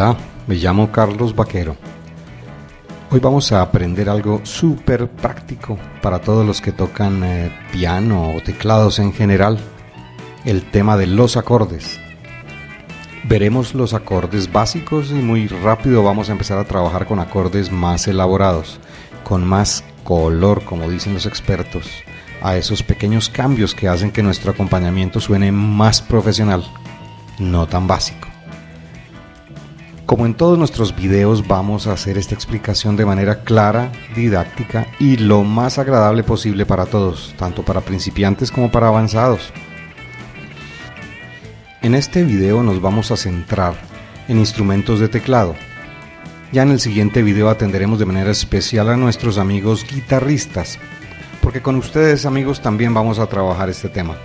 Hola, me llamo Carlos Vaquero. Hoy vamos a aprender algo súper práctico para todos los que tocan eh, piano o teclados en general, el tema de los acordes. Veremos los acordes básicos y muy rápido vamos a empezar a trabajar con acordes más elaborados, con más color, como dicen los expertos, a esos pequeños cambios que hacen que nuestro acompañamiento suene más profesional, no tan básico. Como en todos nuestros videos vamos a hacer esta explicación de manera clara, didáctica y lo más agradable posible para todos, tanto para principiantes como para avanzados. En este video nos vamos a centrar en instrumentos de teclado. Ya en el siguiente video atenderemos de manera especial a nuestros amigos guitarristas, porque con ustedes amigos también vamos a trabajar este tema.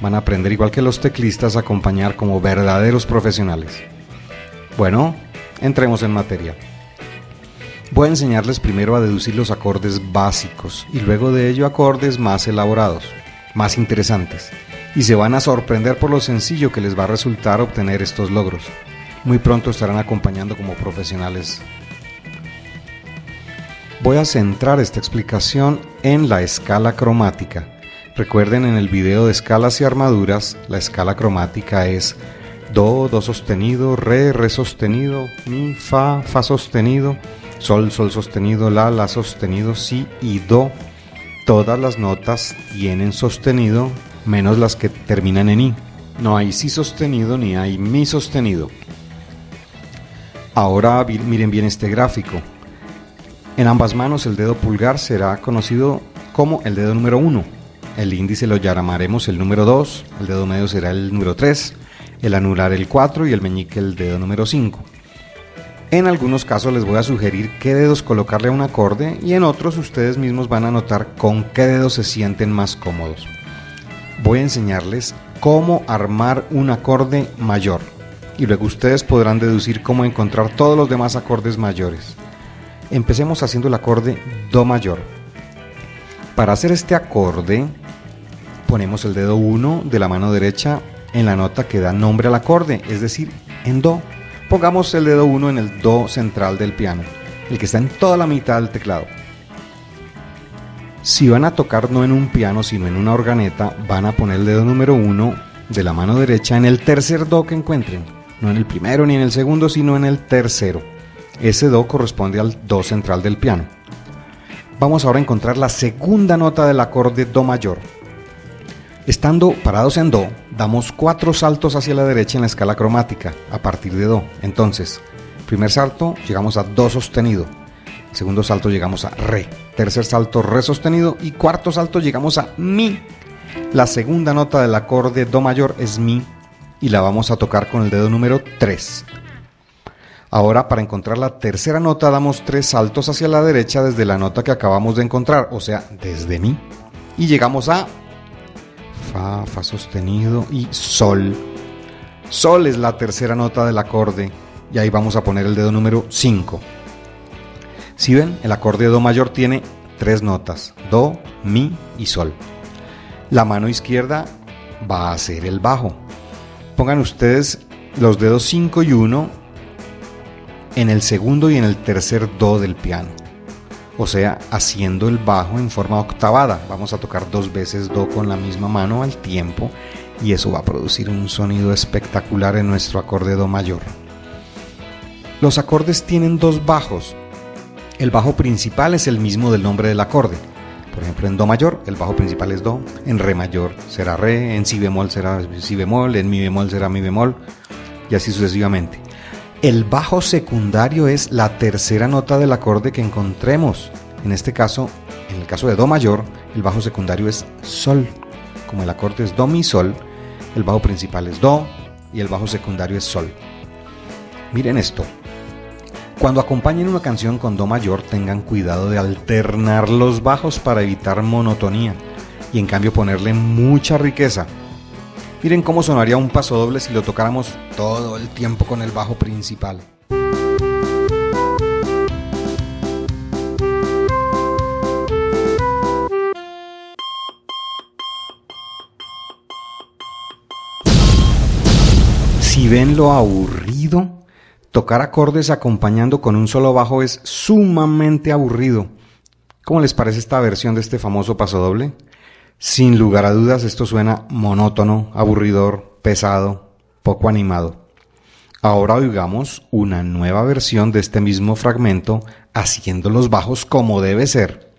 Van a aprender igual que los teclistas a acompañar como verdaderos profesionales. Bueno, entremos en materia. Voy a enseñarles primero a deducir los acordes básicos y luego de ello acordes más elaborados, más interesantes, y se van a sorprender por lo sencillo que les va a resultar obtener estos logros. Muy pronto estarán acompañando como profesionales. Voy a centrar esta explicación en la escala cromática. Recuerden en el video de escalas y armaduras, la escala cromática es Do, Do sostenido, Re, Re sostenido, Mi, Fa, Fa sostenido, Sol, Sol sostenido, La, La sostenido, Si y Do. Todas las notas tienen sostenido menos las que terminan en I. No hay Si sostenido ni hay Mi sostenido. Ahora miren bien este gráfico. En ambas manos el dedo pulgar será conocido como el dedo número 1. El índice lo llamaremos el número 2, el dedo medio será el número 3, el anular el 4 y el meñique el dedo número 5. En algunos casos les voy a sugerir qué dedos colocarle a un acorde y en otros ustedes mismos van a notar con qué dedos se sienten más cómodos. Voy a enseñarles cómo armar un acorde mayor y luego ustedes podrán deducir cómo encontrar todos los demás acordes mayores. Empecemos haciendo el acorde Do mayor. Para hacer este acorde ponemos el dedo 1 de la mano derecha en la nota que da nombre al acorde, es decir, en Do. Pongamos el dedo 1 en el Do central del piano, el que está en toda la mitad del teclado. Si van a tocar no en un piano, sino en una organeta, van a poner el dedo número 1 de la mano derecha en el tercer Do que encuentren. No en el primero ni en el segundo, sino en el tercero. Ese Do corresponde al Do central del piano. Vamos ahora a encontrar la segunda nota del acorde Do mayor. Estando parados en Do, damos cuatro saltos hacia la derecha en la escala cromática a partir de Do. Entonces, primer salto llegamos a Do sostenido, segundo salto llegamos a Re, tercer salto Re sostenido y cuarto salto llegamos a Mi. La segunda nota del acorde Do mayor es Mi y la vamos a tocar con el dedo número 3. Ahora para encontrar la tercera nota damos tres saltos hacia la derecha desde la nota que acabamos de encontrar, o sea, desde Mi. Y llegamos a Fa, Fa sostenido y Sol. Sol es la tercera nota del acorde y ahí vamos a poner el dedo número 5. Si ven, el acorde Do mayor tiene tres notas, Do, Mi y Sol. La mano izquierda va a ser el bajo. Pongan ustedes los dedos 5 y 1 en el segundo y en el tercer Do del piano o sea, haciendo el bajo en forma octavada. Vamos a tocar dos veces Do con la misma mano al tiempo y eso va a producir un sonido espectacular en nuestro acorde Do mayor. Los acordes tienen dos bajos. El bajo principal es el mismo del nombre del acorde. Por ejemplo, en Do mayor el bajo principal es Do, en Re mayor será Re, en Si bemol será Si bemol, en Mi bemol será Mi bemol y así sucesivamente. El bajo secundario es la tercera nota del acorde que encontremos. En este caso, en el caso de Do mayor, el bajo secundario es Sol. Como el acorde es Do mi Sol, el bajo principal es Do y el bajo secundario es Sol. Miren esto. Cuando acompañen una canción con Do mayor, tengan cuidado de alternar los bajos para evitar monotonía y en cambio ponerle mucha riqueza Miren cómo sonaría un paso doble si lo tocáramos todo el tiempo con el bajo principal. Si ven lo aburrido, Tocar acordes acompañando con un solo bajo es sumamente aburrido. ¿Cómo les parece esta versión de este famoso pasodoble? Sin lugar a dudas esto suena monótono, aburridor, pesado, poco animado. Ahora oigamos una nueva versión de este mismo fragmento haciendo los bajos como debe ser.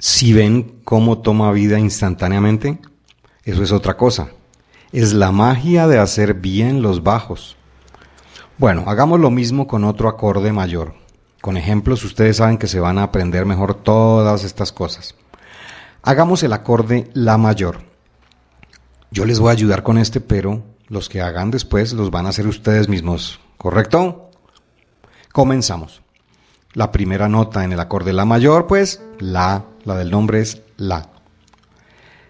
Si ven cómo toma vida instantáneamente, eso es otra cosa. Es la magia de hacer bien los bajos. Bueno, hagamos lo mismo con otro acorde mayor. Con ejemplos, ustedes saben que se van a aprender mejor todas estas cosas. Hagamos el acorde La mayor. Yo les voy a ayudar con este, pero los que hagan después los van a hacer ustedes mismos, ¿correcto? Comenzamos. La primera nota en el acorde La mayor, pues La la del nombre es la.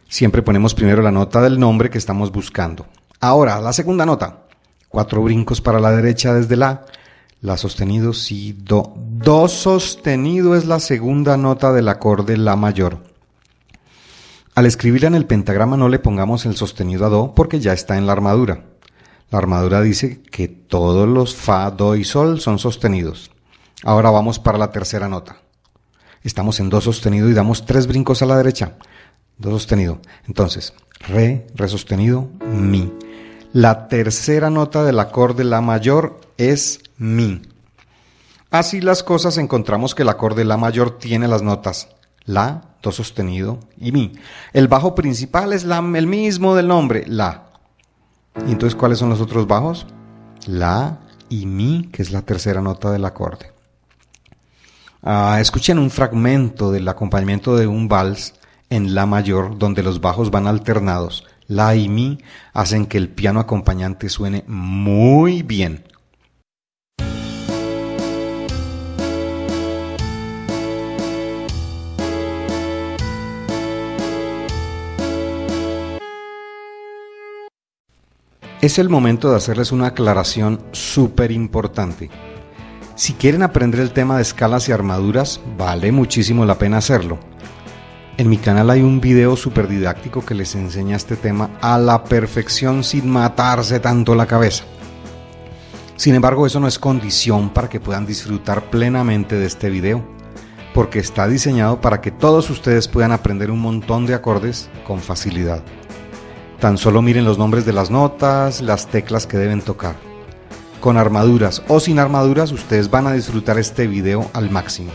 Siempre ponemos primero la nota del nombre que estamos buscando. Ahora, la segunda nota. Cuatro brincos para la derecha desde la. La sostenido, si, do. Do sostenido es la segunda nota del acorde La mayor. Al escribirla en el pentagrama no le pongamos el sostenido a Do porque ya está en la armadura. La armadura dice que todos los Fa, Do y Sol son sostenidos. Ahora vamos para la tercera nota estamos en do sostenido y damos tres brincos a la derecha. Do sostenido. Entonces, re, re sostenido, mi. La tercera nota del acorde la mayor es mi. Así las cosas encontramos que el acorde la mayor tiene las notas la, do sostenido y mi. El bajo principal es la, el mismo del nombre, la. ¿Y entonces cuáles son los otros bajos? La y mi, que es la tercera nota del acorde. Uh, escuchen un fragmento del acompañamiento de un vals en La mayor donde los bajos van alternados. La y mi hacen que el piano acompañante suene muy bien. Es el momento de hacerles una aclaración súper importante. Si quieren aprender el tema de escalas y armaduras, vale muchísimo la pena hacerlo. En mi canal hay un video súper didáctico que les enseña este tema a la perfección sin matarse tanto la cabeza. Sin embargo, eso no es condición para que puedan disfrutar plenamente de este video, porque está diseñado para que todos ustedes puedan aprender un montón de acordes con facilidad. Tan solo miren los nombres de las notas, las teclas que deben tocar con armaduras o sin armaduras, ustedes van a disfrutar este video al máximo.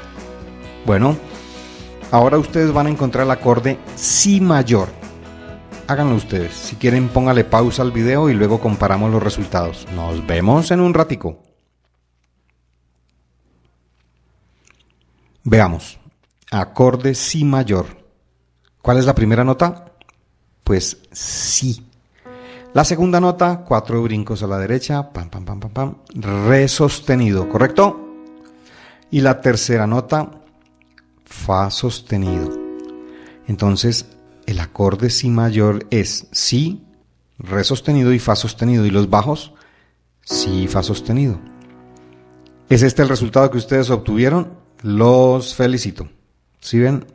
Bueno, ahora ustedes van a encontrar el acorde Si mayor. Háganlo ustedes. Si quieren, póngale pausa al video y luego comparamos los resultados. Nos vemos en un ratico. Veamos. Acorde Si mayor. ¿Cuál es la primera nota? Pues Si. La segunda nota, cuatro brincos a la derecha, pam, pam, pam, pam, pam, re sostenido, ¿correcto? Y la tercera nota, fa sostenido. Entonces, el acorde si mayor es si, re sostenido y fa sostenido. Y los bajos, si, fa sostenido. ¿Es este el resultado que ustedes obtuvieron? Los felicito. Si ven,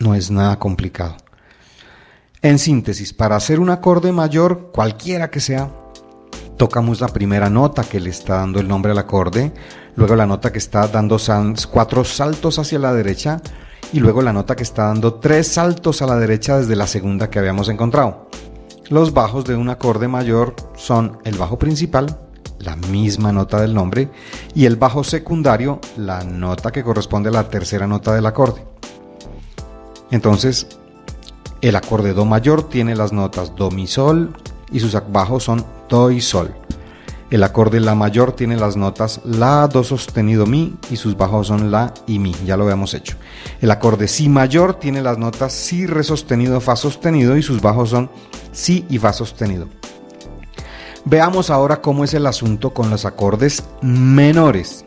no es nada complicado. En síntesis, para hacer un acorde mayor, cualquiera que sea, tocamos la primera nota que le está dando el nombre al acorde, luego la nota que está dando cuatro saltos hacia la derecha y luego la nota que está dando tres saltos a la derecha desde la segunda que habíamos encontrado. Los bajos de un acorde mayor son el bajo principal, la misma nota del nombre, y el bajo secundario, la nota que corresponde a la tercera nota del acorde. Entonces, el acorde Do mayor tiene las notas Do, Mi, Sol y sus bajos son Do y Sol. El acorde La mayor tiene las notas La, Do sostenido, Mi y sus bajos son La y Mi, ya lo habíamos hecho. El acorde Si mayor tiene las notas Si, Re sostenido, Fa sostenido y sus bajos son Si y Fa sostenido. Veamos ahora cómo es el asunto con los acordes menores.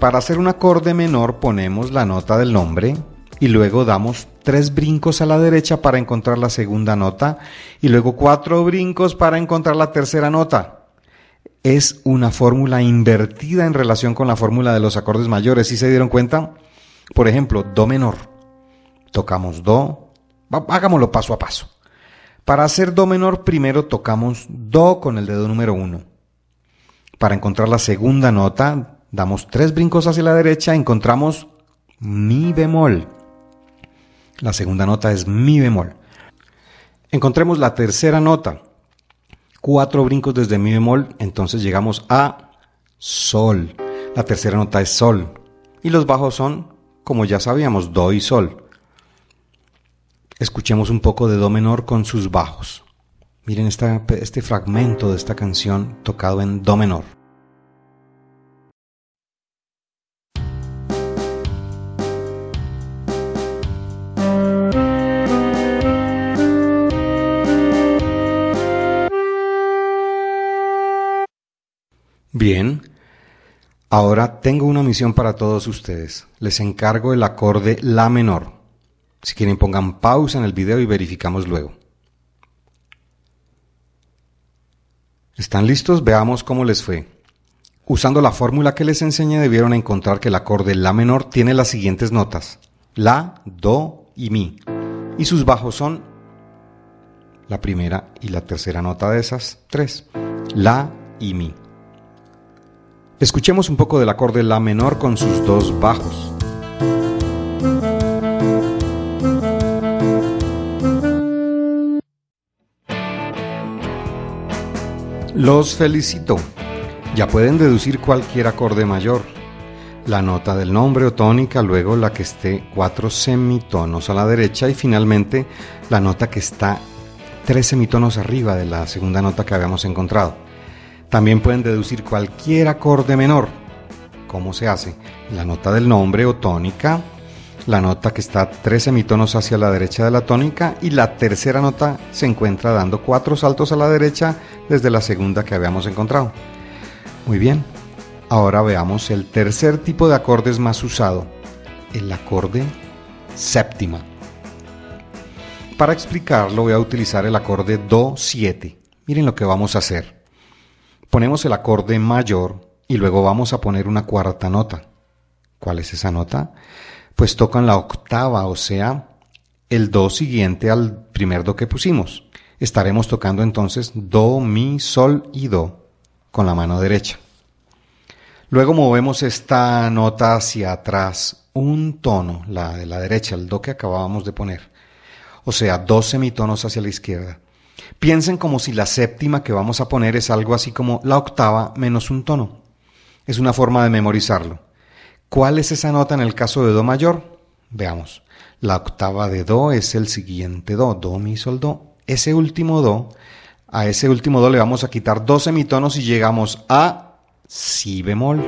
Para hacer un acorde menor ponemos la nota del nombre y luego damos tres brincos a la derecha para encontrar la segunda nota y luego cuatro brincos para encontrar la tercera nota. Es una fórmula invertida en relación con la fórmula de los acordes mayores. ¿Sí se dieron cuenta? Por ejemplo, Do menor. tocamos Do, hagámoslo paso a paso. Para hacer Do menor, primero tocamos Do con el dedo número 1. Para encontrar la segunda nota, damos tres brincos hacia la derecha, encontramos Mi bemol. La segunda nota es Mi bemol. Encontremos la tercera nota. Cuatro brincos desde Mi bemol, entonces llegamos a Sol. La tercera nota es Sol. Y los bajos son, como ya sabíamos, Do y Sol. Escuchemos un poco de Do menor con sus bajos. Miren este fragmento de esta canción tocado en Do menor. Bien, ahora tengo una misión para todos ustedes. Les encargo el acorde La menor. Si quieren pongan pausa en el video y verificamos luego. ¿Están listos? Veamos cómo les fue. Usando la fórmula que les enseñé debieron encontrar que el acorde La menor tiene las siguientes notas. La, Do y Mi. Y sus bajos son la primera y la tercera nota de esas tres. La y Mi. Escuchemos un poco del acorde La menor con sus dos bajos. Los felicito. Ya pueden deducir cualquier acorde mayor. La nota del nombre o tónica, luego la que esté cuatro semitonos a la derecha y finalmente la nota que está tres semitonos arriba de la segunda nota que habíamos encontrado. También pueden deducir cualquier acorde menor. ¿Cómo se hace? La nota del nombre o tónica, la nota que está tres semitonos hacia la derecha de la tónica y la tercera nota se encuentra dando cuatro saltos a la derecha desde la segunda que habíamos encontrado. Muy bien, ahora veamos el tercer tipo de acordes más usado, el acorde séptima. Para explicarlo voy a utilizar el acorde Do-7. Miren lo que vamos a hacer. Ponemos el acorde mayor y luego vamos a poner una cuarta nota. ¿Cuál es esa nota? pues tocan la octava, o sea, el do siguiente al primer do que pusimos. Estaremos tocando entonces do, mi, sol y do con la mano derecha. Luego movemos esta nota hacia atrás un tono, la de la derecha, el do que acabábamos de poner. O sea, dos semitonos hacia la izquierda. Piensen como si la séptima que vamos a poner es algo así como la octava menos un tono. Es una forma de memorizarlo. ¿Cuál es esa nota en el caso de Do mayor? Veamos. La octava de Do es el siguiente Do, Do, Mi, Sol, Do. Ese último Do, a ese último Do le vamos a quitar dos semitonos y llegamos a Si bemol.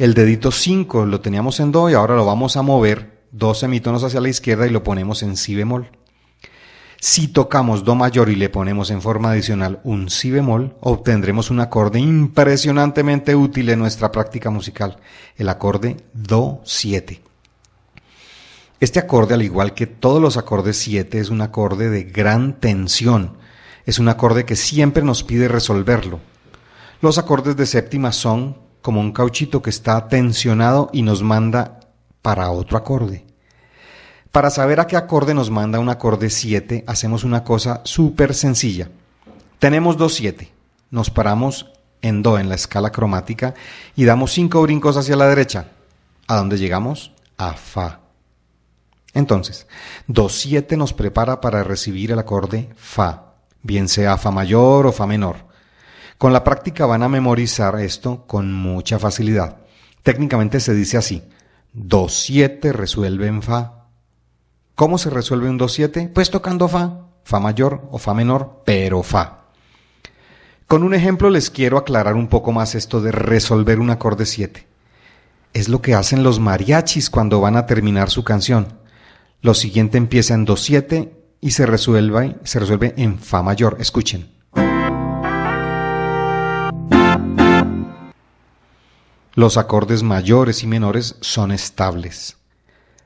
El dedito 5 lo teníamos en Do y ahora lo vamos a mover dos semitonos hacia la izquierda y lo ponemos en Si bemol. Si tocamos Do mayor y le ponemos en forma adicional un Si bemol, obtendremos un acorde impresionantemente útil en nuestra práctica musical, el acorde Do 7. Este acorde, al igual que todos los acordes 7, es un acorde de gran tensión. Es un acorde que siempre nos pide resolverlo. Los acordes de séptima son como un cauchito que está tensionado y nos manda para otro acorde. Para saber a qué acorde nos manda un acorde 7, hacemos una cosa súper sencilla. Tenemos dos 7. Nos paramos en Do en la escala cromática y damos cinco brincos hacia la derecha. ¿A dónde llegamos? A Fa. Entonces, Do 7 nos prepara para recibir el acorde Fa, bien sea Fa mayor o Fa menor. Con la práctica van a memorizar esto con mucha facilidad. Técnicamente se dice así, Do 7 resuelve en Fa, ¿Cómo se resuelve un 2-7? Pues tocando Fa, Fa mayor o Fa menor, pero Fa. Con un ejemplo les quiero aclarar un poco más esto de resolver un acorde 7. Es lo que hacen los mariachis cuando van a terminar su canción. Lo siguiente empieza en 2-7 y se resuelve, se resuelve en Fa mayor. Escuchen. Los acordes mayores y menores son estables.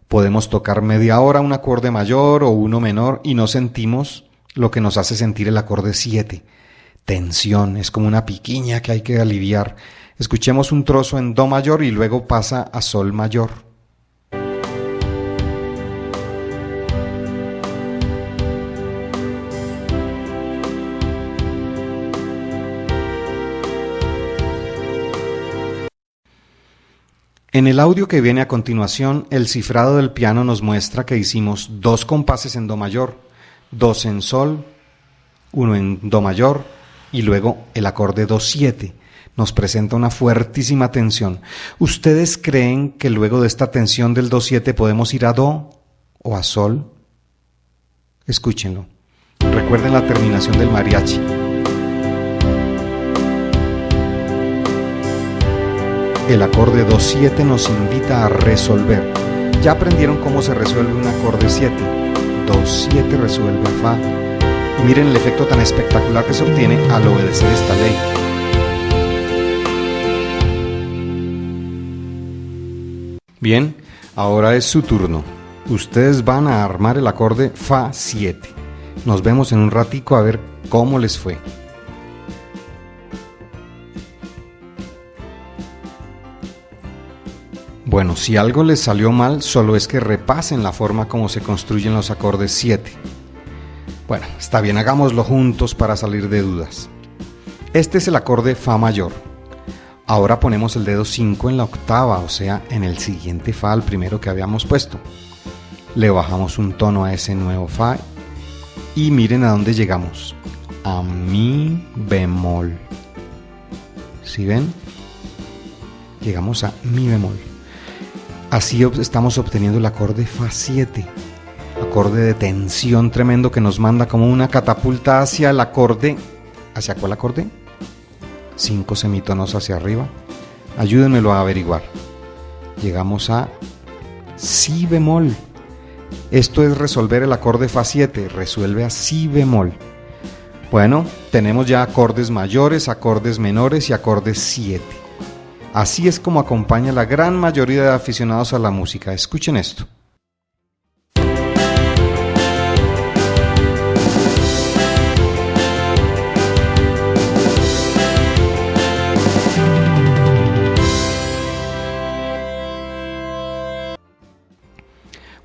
Podemos tocar media hora un acorde mayor o uno menor y no sentimos lo que nos hace sentir el acorde 7. Tensión, es como una piquiña que hay que aliviar. Escuchemos un trozo en Do mayor y luego pasa a Sol mayor. En el audio que viene a continuación, el cifrado del piano nos muestra que hicimos dos compases en Do mayor, dos en Sol, uno en Do mayor y luego el acorde Do7. Nos presenta una fuertísima tensión. ¿Ustedes creen que luego de esta tensión del Do7 podemos ir a Do o a Sol? Escúchenlo. Recuerden la terminación del mariachi. El acorde Do7 nos invita a resolver. Ya aprendieron cómo se resuelve un acorde 7. Do7 resuelve Fa. Y miren el efecto tan espectacular que se obtiene al obedecer esta ley. Bien, ahora es su turno. Ustedes van a armar el acorde Fa 7. Nos vemos en un ratico a ver cómo les fue. Bueno, si algo les salió mal, solo es que repasen la forma como se construyen los acordes 7. Bueno, está bien, hagámoslo juntos para salir de dudas. Este es el acorde Fa mayor. Ahora ponemos el dedo 5 en la octava, o sea, en el siguiente Fa, el primero que habíamos puesto. Le bajamos un tono a ese nuevo Fa y miren a dónde llegamos. A Mi bemol. ¿Sí ven? Llegamos a Mi bemol. Así estamos obteniendo el acorde Fa7, acorde de tensión tremendo que nos manda como una catapulta hacia el acorde. ¿Hacia cuál acorde? Cinco semitonos hacia arriba. Ayúdenmelo a averiguar. Llegamos a Si bemol. Esto es resolver el acorde Fa7, resuelve a Si bemol. Bueno, tenemos ya acordes mayores, acordes menores y acordes 7. Así es como acompaña la gran mayoría de aficionados a la música. Escuchen esto.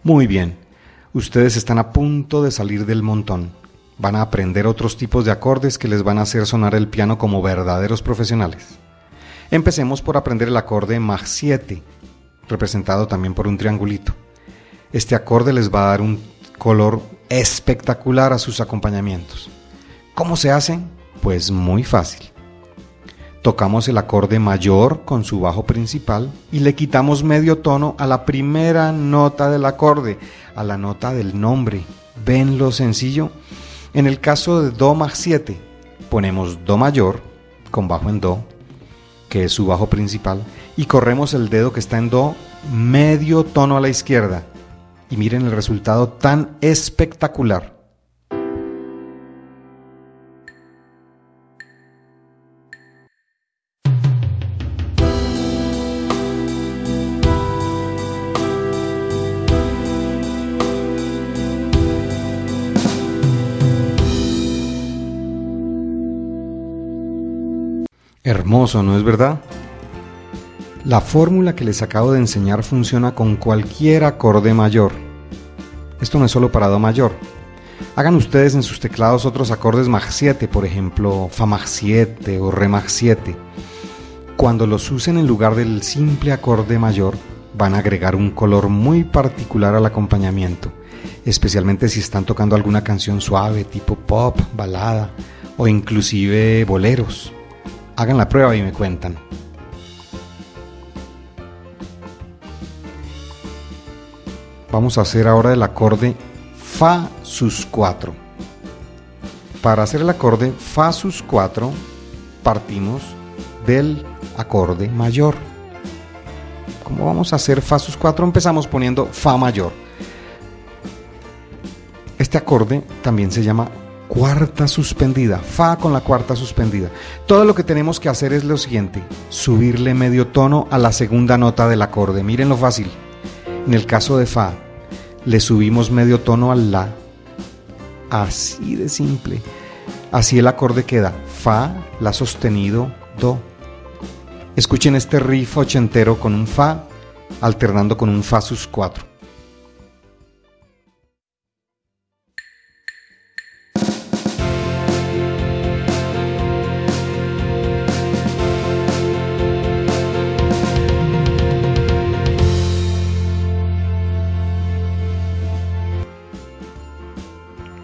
Muy bien, ustedes están a punto de salir del montón. Van a aprender otros tipos de acordes que les van a hacer sonar el piano como verdaderos profesionales. Empecemos por aprender el acorde Mach 7, representado también por un triangulito. Este acorde les va a dar un color espectacular a sus acompañamientos. ¿Cómo se hacen? Pues muy fácil. Tocamos el acorde mayor con su bajo principal y le quitamos medio tono a la primera nota del acorde, a la nota del nombre. ¿Ven lo sencillo? En el caso de Do Mach 7, ponemos Do mayor con bajo en Do, que es su bajo principal, y corremos el dedo que está en Do medio tono a la izquierda. Y miren el resultado tan espectacular. Hermoso, ¿no es verdad? La fórmula que les acabo de enseñar funciona con cualquier acorde mayor. Esto no es solo para Do mayor. Hagan ustedes en sus teclados otros acordes Mach 7, por ejemplo, Fa Mach 7 o Re Mach 7. Cuando los usen en lugar del simple acorde mayor, van a agregar un color muy particular al acompañamiento, especialmente si están tocando alguna canción suave tipo pop, balada o inclusive boleros. Hagan la prueba y me cuentan. Vamos a hacer ahora el acorde Fa sus 4. Para hacer el acorde Fa sus 4 partimos del acorde mayor. ¿Cómo vamos a hacer Fa sus 4? Empezamos poniendo Fa mayor. Este acorde también se llama cuarta suspendida, fa con la cuarta suspendida. Todo lo que tenemos que hacer es lo siguiente, subirle medio tono a la segunda nota del acorde. Miren lo fácil. En el caso de fa, le subimos medio tono al la. Así de simple. Así el acorde queda fa, la sostenido, do. Escuchen este riff ochentero con un fa alternando con un fa sus cuatro.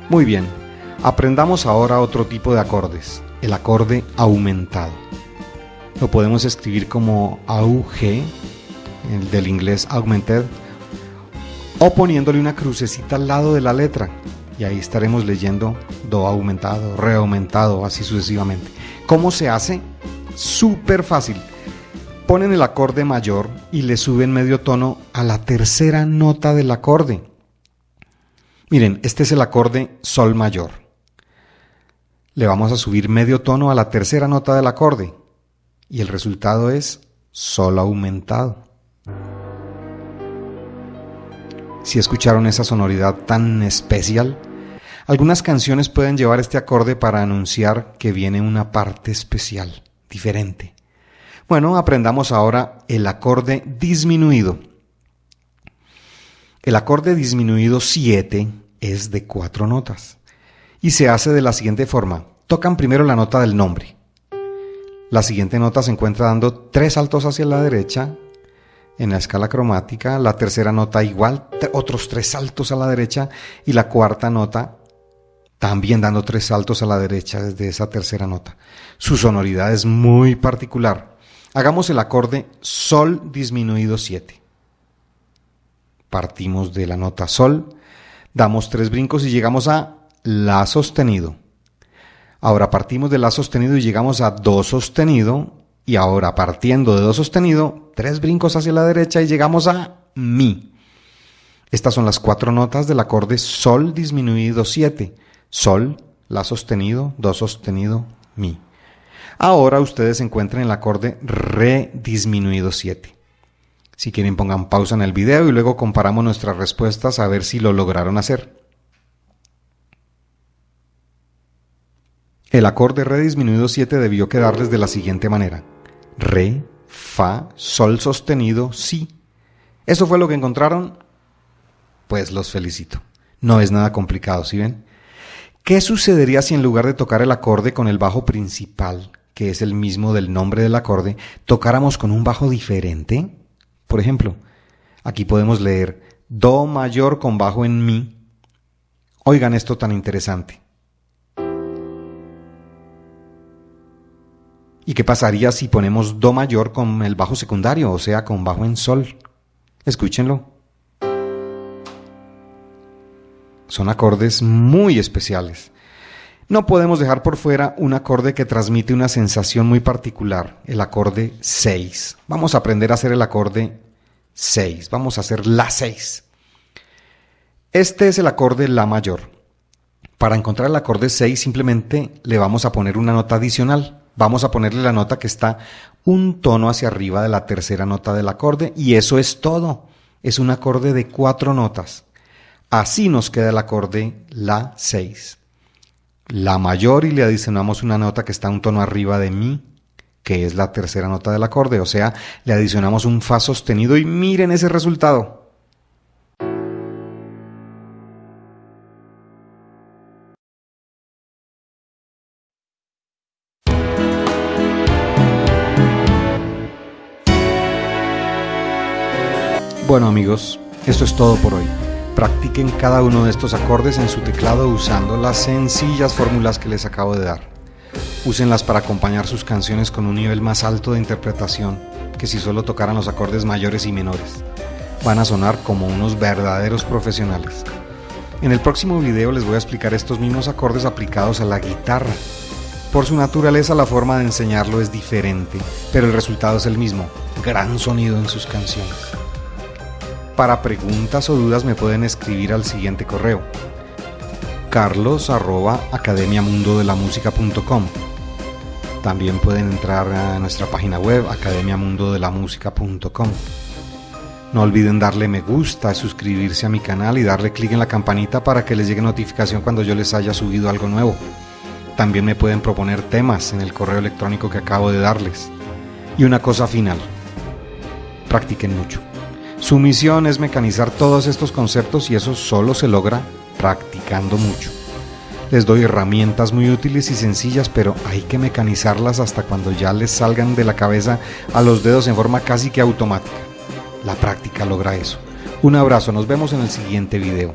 Muy bien, aprendamos ahora otro tipo de acordes, el acorde aumentado. Lo podemos escribir como AUG, el del inglés augmented, o poniéndole una crucecita al lado de la letra. Y ahí estaremos leyendo Do aumentado, Re aumentado, así sucesivamente. ¿Cómo se hace? Súper fácil. Ponen el acorde mayor y le suben medio tono a la tercera nota del acorde. Miren, este es el acorde Sol mayor. Le vamos a subir medio tono a la tercera nota del acorde y el resultado es Sol aumentado. Si escucharon esa sonoridad tan especial, algunas canciones pueden llevar este acorde para anunciar que viene una parte especial, diferente. Bueno, aprendamos ahora el acorde disminuido. El acorde disminuido 7 es de cuatro notas y se hace de la siguiente forma. Tocan primero la nota del nombre. La siguiente nota se encuentra dando tres saltos hacia la derecha en la escala cromática, la tercera nota igual, otros tres saltos a la derecha y la cuarta nota también dando tres saltos a la derecha desde esa tercera nota. Su sonoridad es muy particular. Hagamos el acorde Sol disminuido 7. Partimos de la nota Sol, damos tres brincos y llegamos a La sostenido. Ahora partimos de La sostenido y llegamos a Do sostenido. Y ahora partiendo de Do sostenido, tres brincos hacia la derecha y llegamos a Mi. Estas son las cuatro notas del acorde Sol disminuido 7. Sol, La sostenido, Do sostenido, Mi. Ahora ustedes se encuentran en el acorde Re disminuido 7. Si quieren pongan pausa en el video y luego comparamos nuestras respuestas a ver si lo lograron hacer. El acorde Re disminuido 7 debió quedarles de la siguiente manera. Re, Fa, Sol sostenido, Si. ¿Eso fue lo que encontraron? Pues los felicito. No es nada complicado, ¿sí ven? ¿Qué sucedería si en lugar de tocar el acorde con el bajo principal, que es el mismo del nombre del acorde, tocáramos con un bajo diferente? Por ejemplo, aquí podemos leer Do mayor con bajo en Mi. Oigan esto tan interesante. ¿Y qué pasaría si ponemos Do mayor con el bajo secundario, o sea, con bajo en Sol? Escúchenlo. Son acordes muy especiales. No podemos dejar por fuera un acorde que transmite una sensación muy particular, el acorde 6. Vamos a aprender a hacer el acorde 6. Vamos a hacer la 6. Este es el acorde La mayor. Para encontrar el acorde 6 simplemente le vamos a poner una nota adicional. Vamos a ponerle la nota que está un tono hacia arriba de la tercera nota del acorde y eso es todo. Es un acorde de cuatro notas. Así nos queda el acorde La 6 la mayor y le adicionamos una nota que está un tono arriba de mi, que es la tercera nota del acorde, o sea, le adicionamos un fa sostenido y miren ese resultado. Bueno amigos, esto es todo por hoy. Practiquen cada uno de estos acordes en su teclado usando las sencillas fórmulas que les acabo de dar. Úsenlas para acompañar sus canciones con un nivel más alto de interpretación que si solo tocaran los acordes mayores y menores. Van a sonar como unos verdaderos profesionales. En el próximo video les voy a explicar estos mismos acordes aplicados a la guitarra. Por su naturaleza la forma de enseñarlo es diferente, pero el resultado es el mismo, gran sonido en sus canciones. Para preguntas o dudas me pueden escribir al siguiente correo carlos arroba También pueden entrar a nuestra página web academiamundodelamusica.com. No olviden darle me gusta, suscribirse a mi canal y darle clic en la campanita para que les llegue notificación cuando yo les haya subido algo nuevo. También me pueden proponer temas en el correo electrónico que acabo de darles. Y una cosa final, practiquen mucho. Su misión es mecanizar todos estos conceptos y eso solo se logra practicando mucho. Les doy herramientas muy útiles y sencillas, pero hay que mecanizarlas hasta cuando ya les salgan de la cabeza a los dedos en forma casi que automática. La práctica logra eso. Un abrazo, nos vemos en el siguiente video.